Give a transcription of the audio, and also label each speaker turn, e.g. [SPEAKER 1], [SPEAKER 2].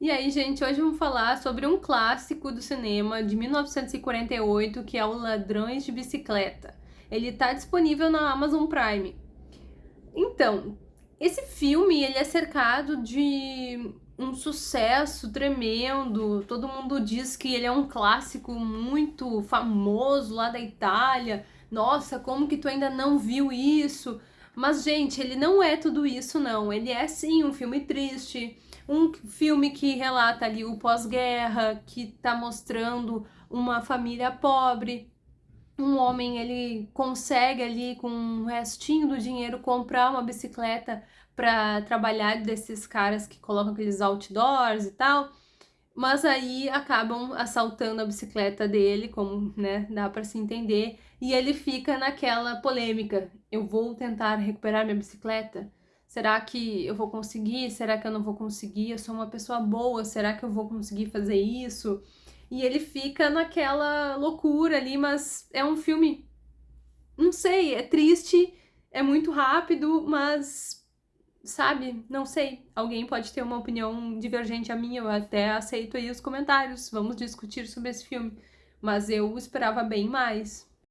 [SPEAKER 1] E aí, gente, hoje vamos falar sobre um clássico do cinema de 1948, que é o Ladrões de Bicicleta. Ele está disponível na Amazon Prime. Então, esse filme ele é cercado de um sucesso tremendo. Todo mundo diz que ele é um clássico muito famoso lá da Itália. Nossa, como que tu ainda não viu isso? Mas, gente, ele não é tudo isso, não. Ele é, sim, um filme triste um filme que relata ali o pós-guerra, que tá mostrando uma família pobre, um homem ele consegue ali com um restinho do dinheiro comprar uma bicicleta para trabalhar desses caras que colocam aqueles outdoors e tal, mas aí acabam assaltando a bicicleta dele, como né, dá para se entender, e ele fica naquela polêmica, eu vou tentar recuperar minha bicicleta? Será que eu vou conseguir? Será que eu não vou conseguir? Eu sou uma pessoa boa, será que eu vou conseguir fazer isso? E ele fica naquela loucura ali, mas é um filme. Não sei, é triste, é muito rápido, mas. Sabe? Não sei. Alguém pode ter uma opinião divergente a minha, eu até aceito aí os comentários. Vamos discutir sobre esse filme. Mas eu esperava bem mais.